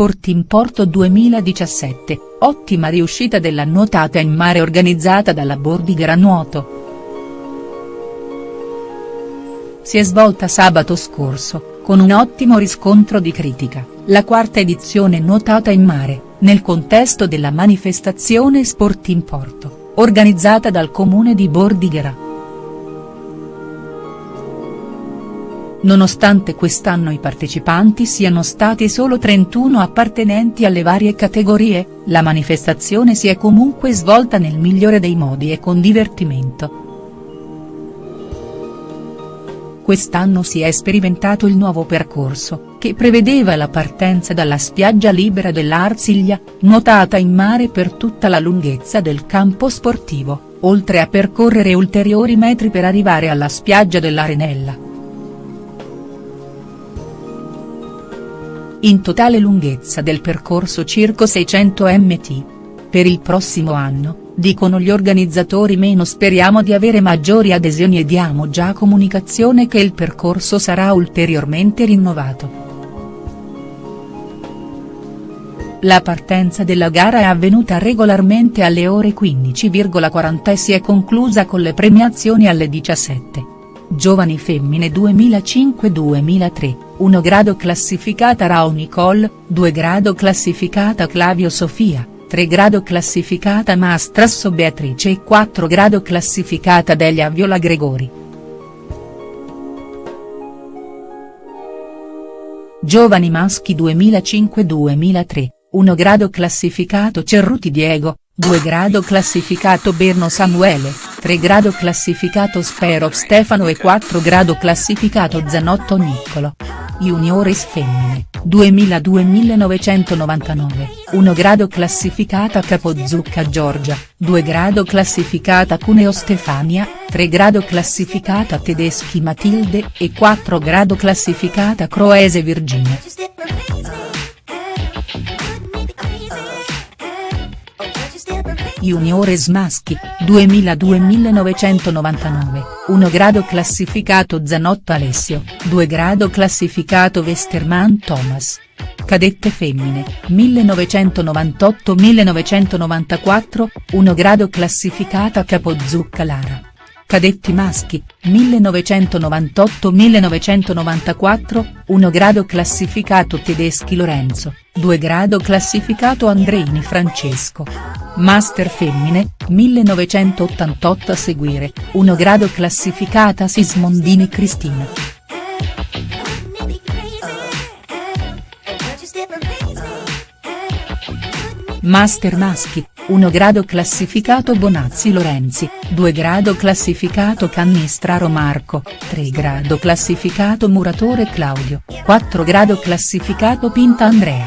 Sport in Porto 2017, ottima riuscita della nuotata in mare organizzata dalla Bordighera Nuoto. Si è svolta sabato scorso, con un ottimo riscontro di critica, la quarta edizione nuotata in mare, nel contesto della manifestazione Sport in Porto, organizzata dal comune di Bordighera. Nonostante quest'anno i partecipanti siano stati solo 31 appartenenti alle varie categorie, la manifestazione si è comunque svolta nel migliore dei modi e con divertimento. Quest'anno si è sperimentato il nuovo percorso, che prevedeva la partenza dalla spiaggia libera dell'Arsiglia, nuotata in mare per tutta la lunghezza del campo sportivo, oltre a percorrere ulteriori metri per arrivare alla spiaggia dell'Arenella. In totale lunghezza del percorso circa 600 mt. Per il prossimo anno, dicono gli organizzatori meno speriamo di avere maggiori adesioni e diamo già comunicazione che il percorso sarà ulteriormente rinnovato. La partenza della gara è avvenuta regolarmente alle ore 15,40 e si è conclusa con le premiazioni alle 17. Giovani femmine 2005-2003, 1 grado classificata Rao Nicole, 2 grado classificata Clavio Sofia, 3 grado classificata Mastrasso Beatrice e 4 grado classificata Delia Viola Gregori. Giovani maschi 2005-2003, 1 grado classificato Cerruti Diego, 2 grado classificato Berno Samuele, 3 grado classificato Sperov Stefano e 4 grado classificato Zanotto Niccolo. Juniores femmine, 2002-1999, 1 grado classificata Capozucca Giorgia, 2 grado classificata Cuneo Stefania, 3 grado classificata Tedeschi Matilde e 4 grado classificata Croese Virginia. Juniores maschi, 2002-1999, 1 grado classificato Zanotto Alessio, 2 grado classificato Westerman Thomas. Cadette femmine, 1998-1994, 1 grado classificata Capozucca Lara. Cadetti maschi, 1998-1994, 1 grado classificato Tedeschi Lorenzo, 2 grado classificato Andreini Francesco. Master femmine, 1988 a seguire, 1 grado classificata Sismondini Cristina. Master maschi, 1 grado classificato Bonazzi Lorenzi, 2 grado classificato Cannistraro Marco, 3 grado classificato Muratore Claudio, 4 grado classificato Pinta Andrea.